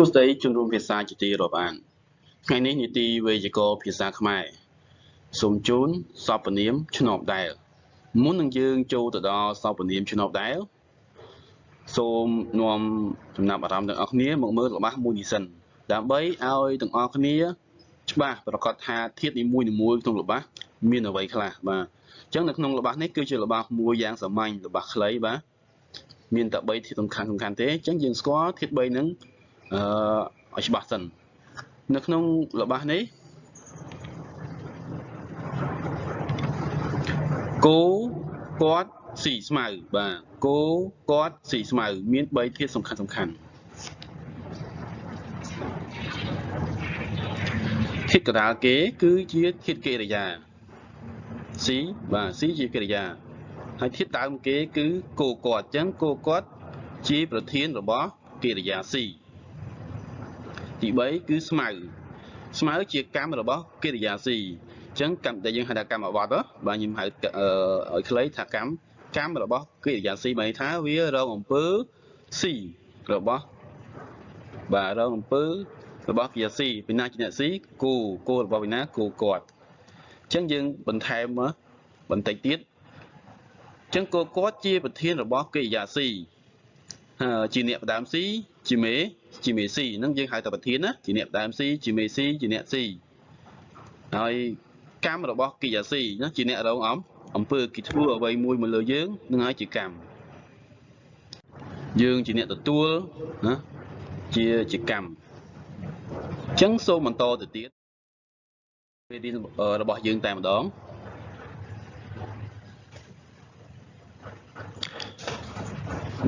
ួស្តីជំនុំភាសាជាទីរាប់អានថ្ងៃនេះនីតិវេយ្យាករណ៍ភាសាខ្មែរសូមជូនសពនាមឆ្នបដែល មុននឹងយើងចូលទៅដល់សពនាមឆ្នបដែលសូមនាំចំណាប់អារម្មណ៍ទាំងអស់គ្នាមកមើលរបស់មួយនេះសិនដើម្បីឲ្យទាំងអស់គ្នា ច្បាស់ប្រកាសថាធាតុនីមួយៗក្នុងរបស់មានអ្វីខ្លះបាទអញ្ចឹងនៅក្នុងរបស់នេះគឺជារបស់មួយយ៉ាងសាមញ្ញរបស់ខ្លីបាទមានតែ3ធាតុសំខាន់សំខាន់ទេអញ្ចឹងយើងស្គាល់ធាតុ3ហ្នឹង អឺឲ្យច្បាស់សិននៅក្នុងរបស់នេះគោគាត់ស៊ីស្មៅបាទគោគាត់ស៊ីស្មៅមាន3ធាតុសំខាន់សំខាន់ធាតុកដាលគេ គឺជាធាតុកិរិយាស៊ីបាទស៊ីជាកិរិយាហើយធាតុដើមគេ គឺគោគាត់អញ្ចឹងគោគាត់ជាប្រធានរបស់កិរិយាស៊ី ទី3គឺស្មៅស្មៅជាកម្មរបស់កិរិយាស៊ីអញ្ចឹងកម្មដែលយើងហៅថាកម្មអវត្តបាទខ្ញុំហៅឲ្យខ្លីថាកម្មកម្មរបស់កិរិយាស៊ីមានន័យថាវារងអំពើស៊ីរបស់បាទរងអំពើរបស់កិរិយាស៊ីពីណាជាអ្នកស៊ីគូគូរបស់វិណាគូគាត់អញ្ចឹងយើងបន្ថែមបន្តិចទៀតអញ្ចឹងគោគាត់ជាប្រធានរបស់កិរិយាស៊ីជាអ្នកផ្ដើមស៊ីជាមេ ជាមេស៊ីហ្នឹងយើងហៅថាប្រធានណាជាអ្នកផ្ដើមស៊ីជាមេស៊ីជាអ្នកស៊ីហើយកម្មរបស់កិរិយាស៊ីណាជាអ្នករងអំអំពើគេធ្វើអ្វីមួយមកលើយើងនឹងហើយជាកម្មយើងជាអ្នកទទួលណាជាជាកម្មអញ្ចឹងសូមបន្តទៅទៀតពេលរៀនរបស់យើងតែម្ដង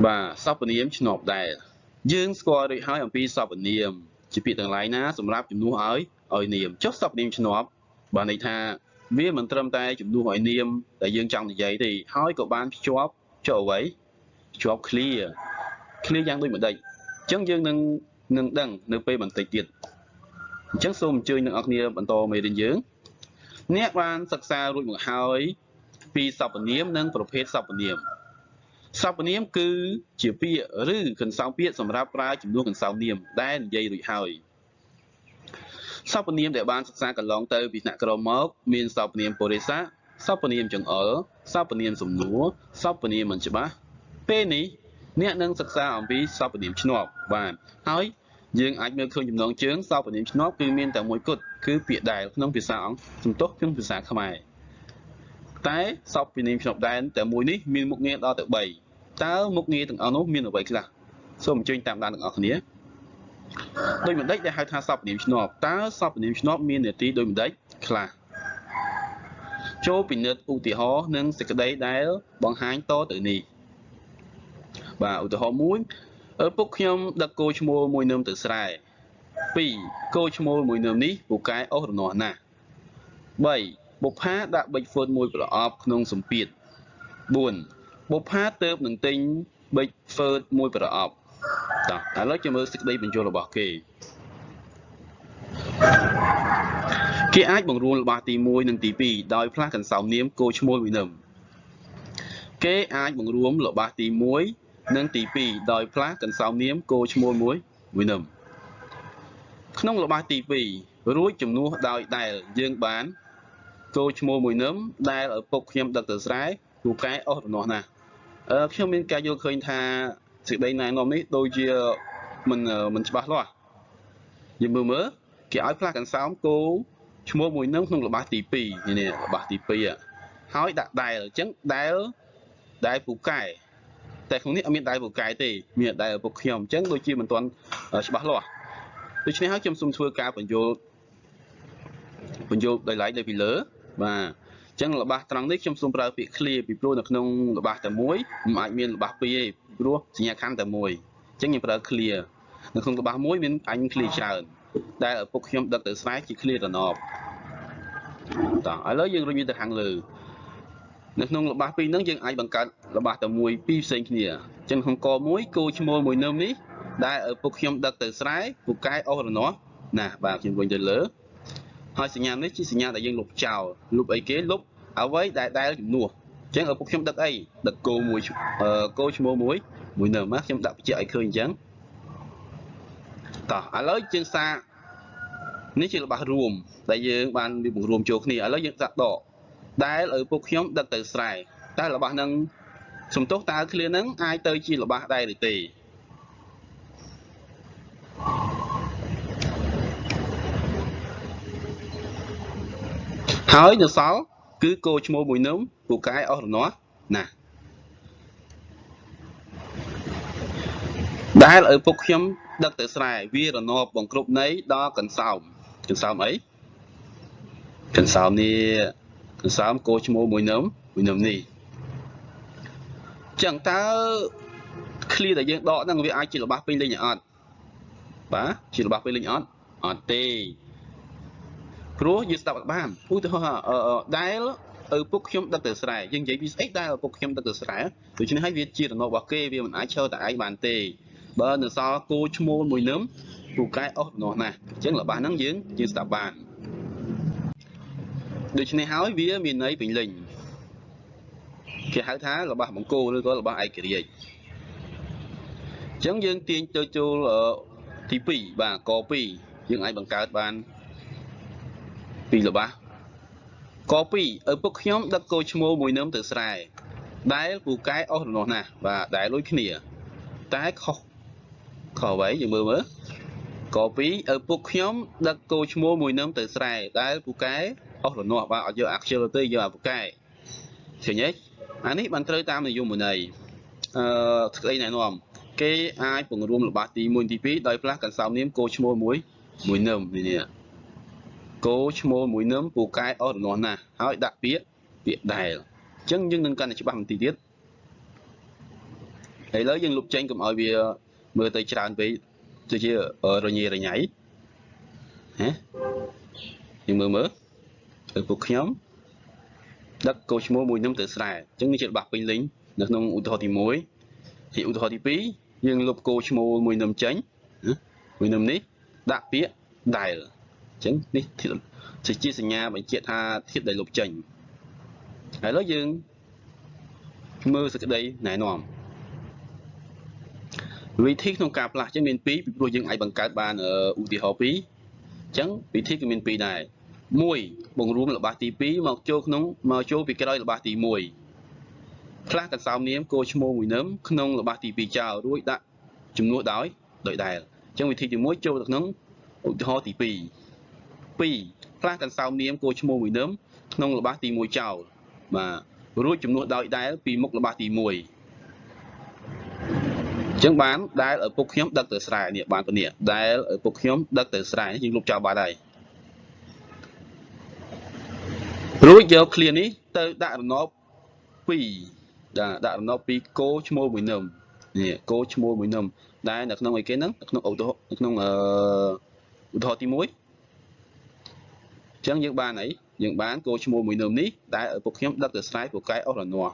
បាទសពនាមឆ្នប់ដែរ យើងស្គាល់រួចហើយអំពីសពនាមជាពាក្យទាំងឡាយណាសម្រាប់ជំនួសឲ្យឲ្យនាមចុះសពនាមឆ្នប់បានន័យថាវាមិនត្រឹមតែជំនួសឲ្យនាមដែលយើងចង់និយាយទេហើយក៏បានភ្ជាប់ចុះអ្វីភ្ជាប់ clear clear យ៉ាងដូចម្ដេចអញ្ចឹងយើងនឹងនឹងដឹងនៅពេលបន្តិចទៀតអញ្ចឹងសូមអញ្ជើញអ្នកនរគ្នាបន្តមេរៀនយើងអ្នកបានសិក្សារួចមកហើយពីសព្វនាមនិងប្រភេទសព្វនាម សព្វនាមគឺជាពាក្យឬកន្សោមពាក្យសម្រាប់ប្រើជំនួសកន្សោមនាមដែលនិយាយរួចហើយសព្វនាមដែលបានសិក្សាកន្លងទៅពីថ្នាក់ក្រមមកមានសព្វនាមពុរិស័កសព្វនាមចង្អុលសព្វនាមសំណួរសព្វនាមមិនច្បាស់ពេលនេះអ្នកនឹងសិក្សាអំពីសព្វនាមឆ្នប់បាទហើយយើងអាចមើលឃើញចំណងជើងសព្វនាមឆ្នប់គឺមានតែមួយគត់គឺពាក្យដែលក្នុងភាសាអង់សំទុះក្នុងភាសាខ្មែរតែសព្វនាមឆ្នប់ដែនតែមួយនេះមានមុខងារដល់ទៅ3 តើមុខងារទាំងអស់នោះមានអ្វីខ្លះសូមអញ្ជើញតាមដានទាំងអស់គ្នាដូចម្ដេចដែលហៅថាសព្វនាមឆ្នប់តើសព្វនាមឆ្នប់មាននាទីដូចម្ដេចខ្លះចូលពិនិត្យឧទាហរណ៍និងសេចក្តីដែលបង្ហាញតទៅនេះបាទឧទាហរណ៍មួយឪពុកខ្ញុំដឹកគោឈ្មោលមួយនឹមទៅស្រែ2គោឈ្មោលមួយនឹមនេះពូកែអស់រនាស់ណាស់3បុប្ផាដាក់ប៊ិចហ្វឺតមួយប្រអប់ក្នុងសម្ពាធ4 បុប្ផាទៅបនឹងទិញប៊ិចហ្វឺតមួយប្រអប់តោះឥឡូវចាំមើលសេចក្តីបញ្ចូលរបស់គេគេអាចបង្រួនរបស់ទី1និងទី2ដោយផ្លាស់កន្សោមនាមគោឈ្មោលមួយនឹមគេអាចបង្រួមរបស់ទី1និងទី2ដោយផ្លាស់កន្សោមនាមគោឈ្មោលមួយមួយនឹមក្នុងរបស់ទី2រួចជំនួសដោយដែលយើងបានគោឈ្មោលមួយនឹមដែលឪពុកខ្ញុំដឹកទៅស្រែពូកែអស់រនាស់ណាស់អឺ ខ្ញុំមានការយល់ឃើញថាសេចក្តីណែនាំនេះដូចជាមិនមិនច្បាស់លាស់យើងមើលមើលគេឲ្យផ្លាស់កន្សោមគោឈ្មោះមួយនឹងក្នុងល្បះទី2នេះល្បះទី2ហើយដាក់ដែលអញ្ចឹងដែលដែលពូកែតែក្នុងនេះអត់មានដែលពូកែទេមានដែលពុកខ្ញុំអញ្ចឹងដូចជាមិនទាន់ច្បាស់លាស់ដូច្នេះហើយខ្ញុំសូមធ្វើការបញ្យល់បញ្យល់ដោយឡែកនៅពីលើបាទអញ្ចឹងល្បះត្រង់នេះខ្ញុំសូមប្រើពាក្យ clear ពីព្រោះនៅក្នុងល្បះតែមួយមិនអាចមានល្បះពីរទេព្រោះសញ្ញាខណ្ឌតែមួយអញ្ចឹងខ្ញុំប្រើ clear នៅក្នុងល្បះមួយមានអញ clear ច្រើនដែលឪពុកខ្ញុំដឹកទៅស្រែជា clear តំណប់តោះឥឡូវយើងរុញវាទៅខាងលើនៅក្នុងល្បះពីរហ្នឹងយើងអាចបង្កើតល្បះតែមួយពីរផ្សេងគ្នាអញ្ចឹងក្នុងកមួយគោឈ្មោលមួយនឹមនេះដែលឪពុកខ្ញុំដឹកទៅស្រែពូកែអស់រនាស់ណាបាទខ្ញុំវិញទៅលើ ហើយសញ្ញានេះជាសញ្ញាដែលយើងលុបចោលលុបអីគេលុបអ្វីដែលដែលជំនួសអញ្ចឹងឪពុកខ្ញុំដឹកអីដឹកគោមួយគោឈ្មោះមួយមួយនៅមកខ្ញុំដាក់បញ្ជាក់ឲ្យឃើញអញ្ចឹងតោះឥឡូវយើងសាកនេះជារបស់រួមដែលយើងបានវាបង្រួមចូលគ្នាឥឡូវយើងសាកដកដែលឪពុកខ្ញុំដឹកទៅស្រែតែរបស់នឹងសំទោសតើឃ្លានឹងអាចទៅជារបស់ដែរឬទេ ហើយនៅសល់គឺគោឈ្មោះមួយនឹមពូកែអស់រនាស់ណាស់ដែលឪពុកខ្ញុំដឹកទៅស្រែវារនាប់បង្គ្រប់នៃដល់កន្សោមកន្សោមអីកន្សោមនេះកន្សោមគោឈ្មោះមួយនឹមមួយនឹមនេះចឹងតើឃ្លាដែលយើងដកហ្នឹងវាអាចជារបស់ពេញលេញអត់បាទជារបស់ពេញលេញអត់អត់ទេ ព្រោះយើងស្ដាប់អត់បានឧទាហរណ៍ដែលឪពុកខ្ញុំដឹកទៅស្រែយើងនិយាយពីស្អីដែលឪពុកខ្ញុំដឹកទៅស្រែដូច្នេះហើយវាជារណរបស់គេវាមិនអាចឈរតែឯងបានទេបើនៅសល់គោឈ្មោលមួយនឹមពូកែអស់នោះណាស់អញ្ចឹងរបស់ហ្នឹងយើងយើងស្ដាប់បានដូច្នេះហើយវាមានន័យពេញលេញគេហៅថារបស់បង្គោលឬក៏របស់ឯករាជ្យអញ្ចឹងយើងទាញទៅចូលទី2បាទក2យើងអាចបង្កើតបាន ពីរបស់ក2ឪពុកខ្ញុំដឹកគោឈ្មោលមួយនឹមទៅស្រែដែលពូកែអស់រនោះណាស់បាទដែលដូចគ្នា តែខុសខុសអ្វីយើងមើលមើលក2ឪពុកខ្ញុំដឹកគោឈ្មោលមួយនឹមទៅស្រែដែលពូកែអស់រនោះបាទអត់យកអាខ្ជិលទៅយកអាពូកែឃើញទេអានេះបានត្រូវតាមនិយមន័យអឺស្ដីណែនាំគេអាចពង្រួមរបស់ទី1ទី2ដោយផ្លាស់កន្សោមនាមគោឈ្មោលមួយមួយនឹមនេះ គោឈ្មោលមួយនឹមពូកែអស់រនោះណាស់ហើយដាក់ពាក្យពាក្យដែលអញ្ចឹងយើងនឹងកាន់តែច្បាស់បន្តិចទៀតឥឡូវយើងលុបចេញកុំឲ្យវាមើលទៅច្រើនពេកទៅជារញ៉េរញ៉ៃហ៎យើងមើលមើលឪពុកខ្ញុំដឹកគោឈ្មោះមួយនឹមទៅស្រែអញ្ចឹងនេះជារបស់ពេញលេញនៅក្នុងឧទាហរណ៍ទី1ជាឧទាហរណ៍ទី2យើងលុបគោឈ្មោះមួយនឹមចេញមួយនឹមនេះដាក់ពាក្យដែលអញ្ចឹងនេះជាសញ្ញាបញ្ជាក់ថាធៀបដែលលុបចេញហើយឥឡូវយើងមើលសក្តីណែនាំវិធីក្នុងការផ្លាស់ចឹងមាន2ពីព្រោះយើងអាចបង្កើតបានឧទាហរណ៍2អញ្ចឹងវិធីក៏មាន2ដែរ1បង្រួមល្បះទី2មកចូលក្នុងមកចូលពីក្រោយល្បះទី1ខ្លះកន្សោមនាមគោឈ្មោះមួយនឹមក្នុងល្បះទី2ចោលរួចដាក់ជំនួសដោយដោយដែលអញ្ចឹងវិធីទី1ចូលទៅក្នុងឧទាហរណ៍ទី2 2ខ្លះកន្សោមនាមគោឈ្មោះមួយនឹមក្នុងល្បះទី1ចោលបាទរួចជំនួសដោយដែលពីមុខល្បះទី1ចឹងបានដែលឪពុកខ្ញុំដឹកទៅស្រែនេះបានពនេះដែលឪពុកខ្ញុំដឹកទៅស្រែយើងលុបចោលបាត់ហើយរួចយកឃ្លានេះទៅដាក់រណប2ដាក់ដាក់រណប2គោឈ្មោលមួយនឹមនេះគោឈ្មោលមួយនឹមដែលនៅក្នុងអីគេហ្នឹងនៅក្នុងឧទាហរណ៍នៅក្នុងអឺឧទាហរណ៍ទី1 អញ្ចឹងយើងបានអីយើងបានគោឈ្មោះមួយនឹមនេះដែលឪពុកខ្ញុំដឹកទៅស្រែពូកែអស់រនាស់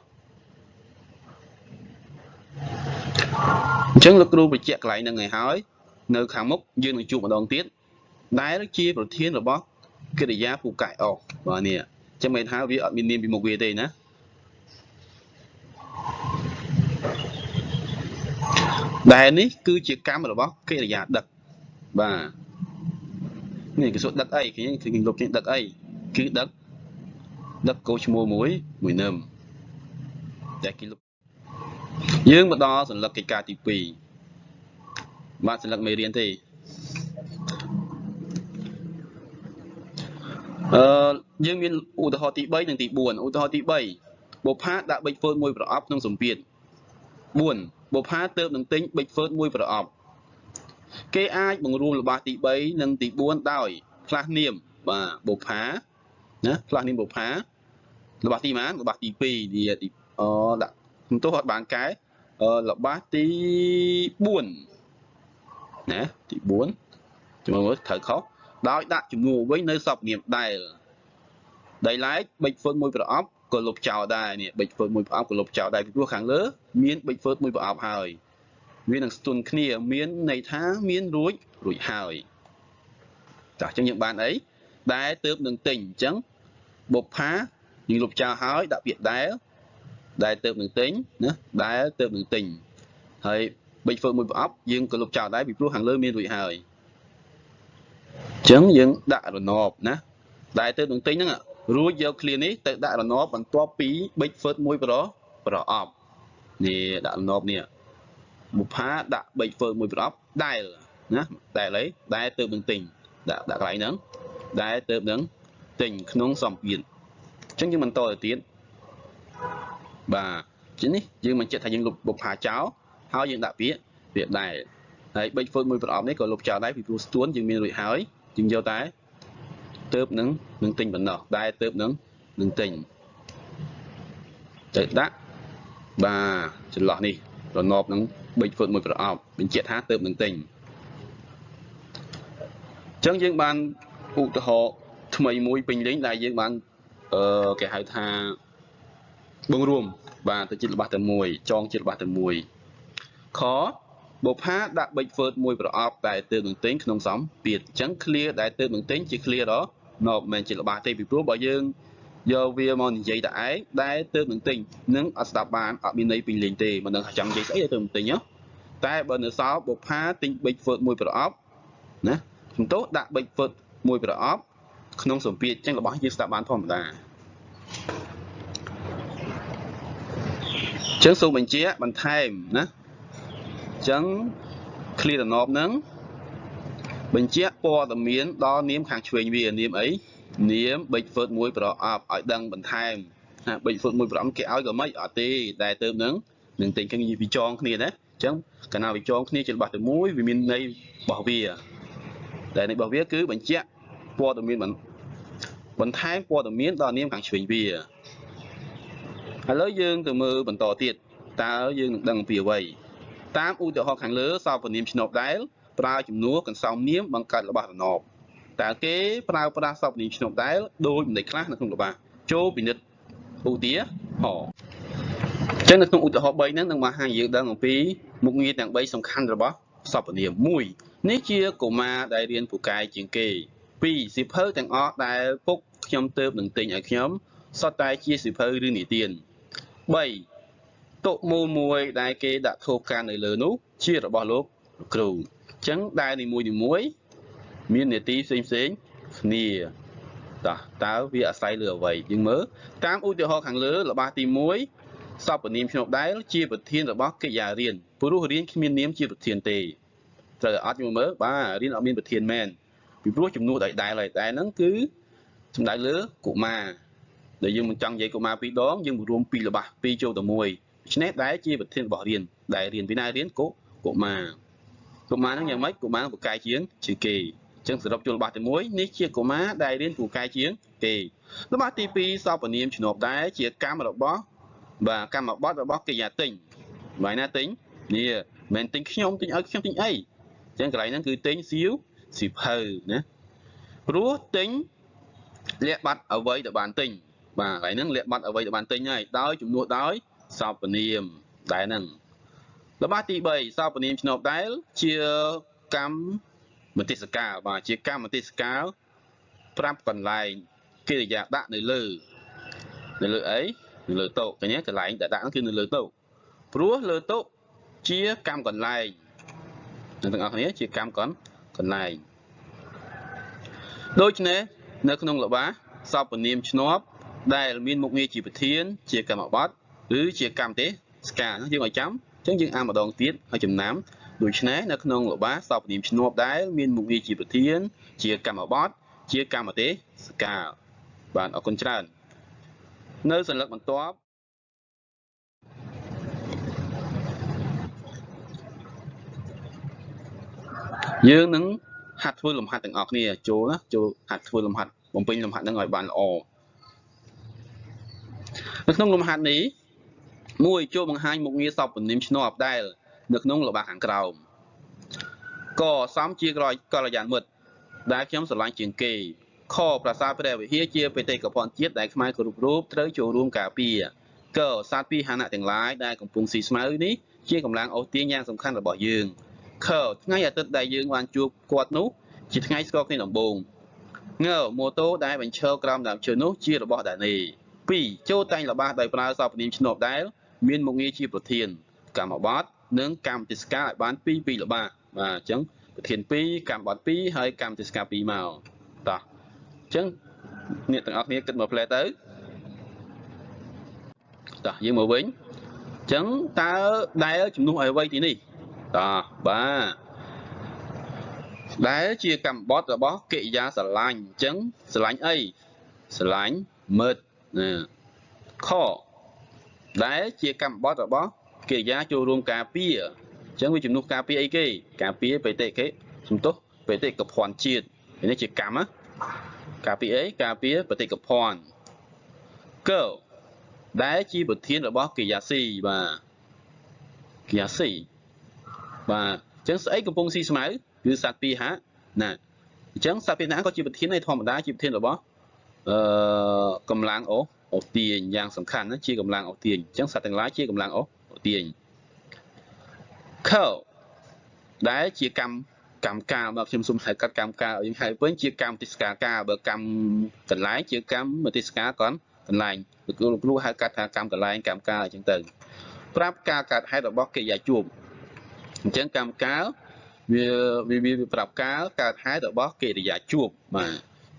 អញ្ចឹងលោកគ្រូបញ្ជាក់កន្លែងហ្នឹងឲ្យហើយនៅខាងមុខយើងនឹងជួបម្ដងទៀតដែលជាប្រធានរបស់កិរិយាពូកែអស់បាទនេះចឹងមិនថាវាអត់មាននាមពីមុខវាទេណាដែលនេះគឺជាកម្មរបស់កិរិយាដឹកបាទ នេះគេសួរដឹកអីគេគឺគេលុបគេដឹកអីគឺដឹកដឹកកោឈ្មោះមួយមួយនឹមតែគេលុបយើងមកដល់សញ្ញាកិច្ចការទី2បាទសញ្ញាមេរៀនទេអឺយើងមានឧទាហរណ៍ទី3និងទី4ឧទាហរណ៍ទី3បុផាដាក់ប៊ិចហ្វឺតមួយប្រអប់ក្នុងសម្ពាធ4បុផាទៅនឹងទិញប៊ិចហ្វឺតមួយប្រអប់ គេអាចបង្រួមល្បះទី3និងទី4ដោយផ្លាស់នាមបាទបុប្ផាណាផ្លាស់នាមបុប្ផាល្បះទីម៉ានល្បះទី2ទីអដាក់ទោះអត់បានកែល្បះទី4ណាទី4ចាំមើលត្រូវខុសដោយដាក់ជំនួសវិញនៅសពនាមដែលដែលឡែកប៊ិចហ្វឺតមួយប្រអប់ក៏លុបចោលដែរនេះប៊ិចហ្វឺតមួយប្រអប់ក៏លុបចោលដែរពីព្រោះខាងលើមានប៊ិចហ្វឺតមួយប្រអប់ហើយ វានឹងស្ទន់គ្នា មានន័យថាមានរួចរួចហើយចាអញ្ចឹងយើងបានអីដែលទៅនឹងទិញអញ្ចឹងបុប្ផាយើងលុបចោលហើយដាក់ពាក្យដែលដែលទៅនឹងទិញណាដែលទៅនឹងទិញហើយប៊ិចធ្វើមួយប្រអប់យើងក៏លុបចោលដែរពីព្រោះខាងលើមានរួចហើយអញ្ចឹងយើងដាក់រណបណាដែលទៅនឹងទិញហ្នឹងរួចយក clear នេះទៅដាក់រណបបន្ទាប់ពី big first មួយប្រប្រអប់នេះដាក់រណបនេះ បុផាដាក់ big first មួយប្រអប់ដែលណាដែលអីដែលទៅនឹងទិញដាក់ដាក់កន្លែងហ្នឹងដែលទៅនឹងទិញក្នុងសម្ពាធអញ្ចឹងយើងបន្តទៅទៀតបាទជានេះយើងមិនចិត្តថាយើងលុបបុផាចោលហើយយើងដាក់ពាក្យពាក្យដែលហើយ big first មួយប្រអប់នេះក៏លុបចោលដែរពីព្រោះស្ទួនយើងមានរួចហើយយើងយកតែទៅនឹងនឹងទិញបណ្ដោះដែលទៅនឹងនឹងទិញទៅដាក់បាទចន្លោះនេះរណបនឹង 3ហ្វុតមួយប្រអប់បញ្ជាក់ថាទៅនឹងទិញអញ្ចឹងយើងបានឧទាហរណ៍ថ្មីមួយពេញលេញដែលយើងបានអឺគេហៅថាបងរួម បាទទៅជារបស់តែមួយចងជារបស់តែមួយខបុផាដាក់ប៊ិចហ្វឺតមួយប្រអប់ដែលទើបនឹងទិញក្នុងសំពាធអញ្ចឹង clear ដែលទើបនឹងទិញជា clear ដល់នៅមិនជារបស់ទេពីព្រោះបើយើង យកវាមកនិយាយតែឯងដែលទើបនឹងទិញនឹងអត់ស្ដាប់បានអត់មានន័យពីលេងទេមិនដឹងថាចង់និយាយស្អីទៅនឹងទិញហ៎តែបើនៅសល់បុផាទិញប៊ិចហ្វឺតមួយប្រអប់ណាសំទោសដាក់ប៊ិចហ្វឺតមួយប្រអប់ក្នុងសម្ពាធអញ្ចឹងរបស់យើងស្ដាប់បានធម្មតាអញ្ចឹងសូមបញ្ជាក់បន្ថែមណាអញ្ចឹង clear តំណប់ហ្នឹងបញ្ជាក់ព័ត៌មានដល់នាមខាងឆ្វេងវានាមអី នាម big foot មួយប្រអប់ឲ្យដឹងបន្ថែមណា big foot មួយប្រអប់គេឲ្យក៏មិនអត់ទេតែទៅនឹងនឹងទិញគ្នាវាចងគ្នាណាអញ្ចឹងកាលណាវាចងគ្នាជារបស់តែមួយវាមានន័យរបស់វាតែន័យរបស់វាគឺបញ្ជាក់ព័ត៌មានបន្ថែមព័ត៌មានដល់នាមខាងឆ្វេងវាឥឡូវយើងទៅមើលបន្តទៀតតើយើងនឹងដឹងពីអ្វីតាមឧទាហរណ៍ខាងលើសពនាមឆ្នប់ដែលប្រើជំនួសកន្សោមនាមបង្កើតរបស់រណប តើគេប្រើប្រាស់សពនាមឆ្នប់ដែលដោយមិនដេចខ្លះនៅក្នុងរបស់ចូលពិនិត្យឧទាហរណ៍ចឹងនៅក្នុងឧទាហរណ៍3ហ្នឹងនឹងបង្ហាញយើងដឹងអំពីមុខងារទាំង3សំខាន់របស់សពនាម1នេះជាកុមារដែលរៀនពូកែជាងគេ2សិភៅទាំងអស់ដែលពុកខ្ញុំទៅនឹងទិញឲ្យខ្ញុំសុទ្ធតែជាសិភៅឬនិទាន3តុមូលមួយដែលគេដាក់ធូបកាន់នៅលើនោះជារបស់លោកគ្រូអញ្ចឹងដែលនីមួយនី មួយមាននេតិផ្សេងផ្សេងគ្នាតោះតើវាអាស្រ័យលើអ្វីយើងមើលតាមឧទាហរណ៍ខាងលើរបស់ទី1សពនាមខ្ញុំដែលជាប្រធានរបស់កិច្ចការរៀនព្រោះរៀនគ្មាននាមជាប្រធានទេត្រូវអត់យើងមើលបាទរៀនអត់មានប្រធានមែនពីព្រោះចំនួនដែលដែលហើយតែហ្នឹងគឺសំដៅលើកុមារដែលយើងមិនចង់និយាយកុមារពីរដងយើងរួមពីររបស់ពីរចូលទៅមួយដូច្នេះដែលជាប្រធានរបស់រៀនដែលរៀនពីណារៀនកុកុមារកុមារហ្នឹងយ៉ាងម៉េចកុមារពូកែជាងជាងគេអញ្ចឹងសរុបចូលរបស់ទី1នេះជាកុមារដែលរៀនពូកែជាងគេរបស់ទី2សពនាមជំនួបដែរជាកម្មរបស់បាទកម្មបត្តិរបស់កិយាទិញបាយណាទិញនេះមិនទិញខ្ញុំទិញឲ្យខ្ញុំទិញអីអញ្ចឹងកន្លែងហ្នឹងគឺទិញសៀវសៀវភៅណាព្រោះទិញលាក់បាត់អ្វីទៅបានទិញបាទកន្លែងហ្នឹងលាក់បាត់អ្វីទៅបានទិញហើយដោយជំនួសដោយសពនាមដែលហ្នឹងរបស់ទី3សពនាមឆ្នប់ដែលជាកម្ម មតិសកាលបាទជាកម្មមតិសកាលប្រាប់កន្លែងកិរិយាដាក់នៅលើនៅលើអីនៅលើតុឃើញទេកន្លែងដែលដាក់គឺនៅលើតុព្រោះលើតុជាកម្មកន្លែងអ្នកទាំងអស់គ្នាជាកម្មកន្កន្លែងដូច្នេះនៅក្នុងលបាសពនាមឆ្នប់ដែលមានមុខងារជាប្រធាន ជាកម្មបត្តិឬជាកម្មទេសការយើងឲ្យចាំអញ្ចឹងយើងអានម្ដងទៀតឲ្យចំណាំ ដូច្នេះនៅក្នុងលបាសពនាមឈ្នួបដែលមានមុខងារជាប្រធាន ជាកម្មបត្តិជាកម្មទេសការបាទអរគុណច្រើន នៅសញ្ញាបន្ទាប់យើងនឹងហាត់ធ្វើលំហាត់ទាំងអស់គ្នាចូលណាចូលហាត់ធ្វើលំហាត់បំពេញលំហាត់នឹងឲ្យបានល្អនៅក្នុងលំហាត់នេះមួយចូលបង្ហាញមុខងារសពនាមឈ្នប់ដែល នៅក្នុងល្បះខាងក្រោមកសំជាក្រកល្យានមិត្តដែលខ្ញុំស្រឡាញ់ជាងគេខប្រាសាទព្រះវិហារជាបេតិកភណ្ឌជាតិដែលខ្មែរគ្រប់រូបត្រូវចូលរួមការពារកសត្វពីហណៈទាំងឡាយដែលកំពុងស៊ីស្មៅនេះជាកម្លាំងអូសទាញយ៉ាងសំខាន់របស់យើងខថ្ងៃអាទិត្យដែលយើងបានជួបគាត់នោះជាថ្ងៃស្គាល់គ្នាដំបូងងម៉ូតូដែលបញ្ឈរក្រោមដើមឈើនោះជារបស់ដានី2ចូលតែងល្បះដោយប្រើសពនាមឈ្នប់ដែលមានមុខងារជាប្រធានកម្មបត្តិ និងកម្មទេសការឲ្យបានពីរពីរល្បាបាទអញ្ចឹងប្រធាន2កម្មបត្តិ2ហើយកម្មទេសការ2មកតោះអញ្ចឹងអ្នកទាំងអស់គ្នាគិតមកផ្លែទៅតោះយើងមកវិញអញ្ចឹងតើដែលជំនួសឲ្យអ្វីទីនេះតោះបាទដែលជាកម្មបត្តិរបស់កិរិយាស្រឡាញ់អញ្ចឹងស្រឡាញ់អីស្រឡាញ់មើលណាខដែលជាកម្មបត្តិរបស់ កិរិយាចូលរួមការពារអញ្ចឹងវាជំនួសការពារអីគេការពារបេតិគេសំទោសបេតិកភណ្ឌជាតិនេះជាកម្មណាការពារអីការពារបេតិកភណ្ឌកដែលជាប្រធានរបស់កិរិយាស៊ីបាទកិរិយាស៊ីបាទអញ្ចឹងស្អីកំពុងស៊ីស្មៅគឺសត្វពីហៈណាអញ្ចឹងសត្វពីហៈក៏ជាប្រធាននៃធម្មតាជាប្រធានរបស់អឺកម្លាំងអូអូទាញយ៉ាងសំខាន់ណាជាកម្លាំងអូទាញអញ្ចឹងសត្វទាំងឡាយជាកម្លាំងអូ ទាញខដែលជាកម្មកម្មការបើខ្ញុំសុំហៅកាត់កម្មការយើងហៅវិញជាកម្មទិសកាការបើកម្មកន្លែងជាកម្មទិសកាកនកន្លែងលោកគ្រូហៅកាត់ថាកម្មកន្លែងកម្មការអញ្ចឹងទៅប្រាប់ការកើតហេតុរបស់កិរិយាជួបអញ្ចឹងកម្មការវាវាវាប្រាប់ការកើតហេតុរបស់កិរិយាជួបបាទ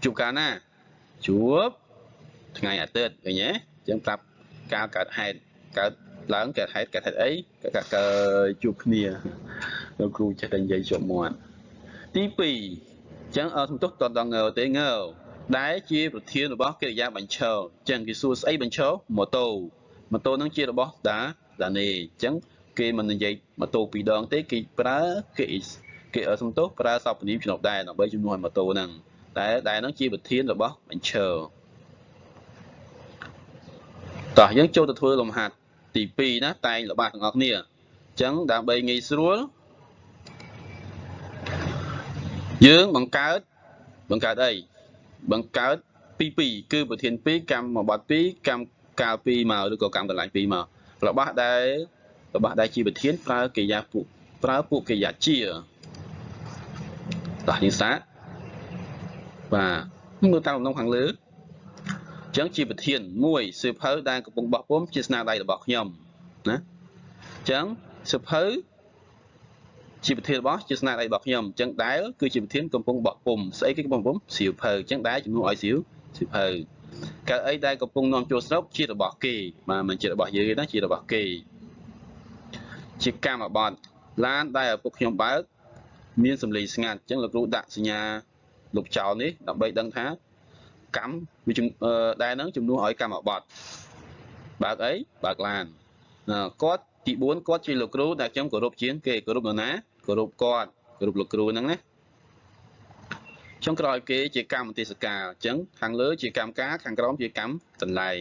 ជួបកាលណាជួបថ្ងៃអាទិត្យឃើញទេអញ្ចឹងប្រាប់ការកើតហេតុកើត ឡើងកើតហេតុកើតហេតុអីកើតជួបគ្នាលោកគ្រូចេះតែនិយាយជាប់មាត់ទី2អញ្ចឹងអត់សំទុះតដងើទេងើដែលជាប្រធានរបស់កិរិយាបញ្ឈរអញ្ចឹងគេសួរស្អីបញ្ឈរម៉ូតូម៉ូតូនឹងជារបស់ដាដានេអញ្ចឹងគេមិននិយាយម៉ូតូពីរដងទេគេប្រើគេគេសំទោសប្រើសពនីជំនួសដែរដើម្បីជំនួសឲ្យម៉ូតូហ្នឹងតែដែលហ្នឹងជាប្រធានរបស់បញ្ឈរតោះយើងចូលទៅធ្វើលំហាត់ ទី2ណាតែងល្បាតទាំងអស់គ្នាអញ្ចឹងដើម្បីងាយស្រួលយើងបង្កើតបង្កើតអីបង្កើតពី2គឺប្រធាន2កម្មបត្តិ2កម្មកាល2មកឬក៏កម្មកន្លែង2មករបស់ដែលរបស់ដែលជាប្រធានប្រើកិរិយាពួកប្រើពួកកិរិយាជាតោះយើងសាកបាទមើលតាមលំនាំខាងលើអញ្ចឹងជាប្រធានមួយសៀវភៅដែលកំពុងបោះពុំជាស្នាដៃរបស់ខ្ញុំណាអញ្ចឹងសៀវភៅជាប្រធានរបស់ជាស្នាដៃរបស់ខ្ញុំអញ្ចឹងដែលគឺជាប្រធានកំពុងបោះពុំស្អីគេកំពុងពុំសៀវភៅអញ្ចឹងដែលជំនួសឲ្យសៀវសៀវភៅកៅអីដែលកំពុងនាំចូលស្រុកជារបស់គេបាទមិនជារបស់យើងទេណាជារបស់គេជាកម្មបត្តិឡានដែលឪពុកខ្ញុំបើកមានសម្លេងស្ងាត់អញ្ចឹងលោកគ្រូដាក់សញ្ញាលោកចោលនេះដើម្បីដឹងថា កម្មវាដែលនឹងជំនួសឲ្យកម្មបត្តិបើកអីបើកឡានគាត់ទី4គាត់ជាលោកគ្រូដែលខ្ញុំគោរពជាងគេគោរពនរណាគោរពគាត់គោរពលោកគ្រូហ្នឹងណាចុងក្រោយគេជាកម្មទេសកាលអញ្ចឹងខាងលើជាកម្មការខាងក្រោមជាកម្មកន្លែង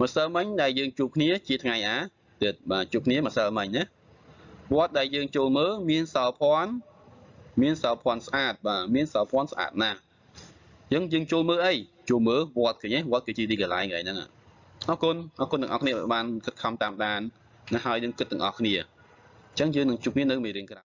ម្សិលមិញដែលយើងជួបគ្នាជាថ្ងៃអាទិត្យបាទជួបគ្នាម្សិលមិញណាវត្តដែលយើងចូលមើលមានសោភ័ណ្ឌមានសោភ័ណ្ឌស្អាតបាទមានសោភ័ណ្ឌស្អាតណាស់អញ្ចឹងយើងចូលមើលអី ចូលមើលវត្តឃើញទេវត្តគឺជាទីកន្លែងហ្នឹងអរគុណអរគុណទាំងអស់គ្នាបានខិតខំតាមដានណាហើយនឹងគិតទាំងអស់គ្នាអញ្ចឹងយើងនឹងជួបគ្នានៅមេរៀនក្រោយ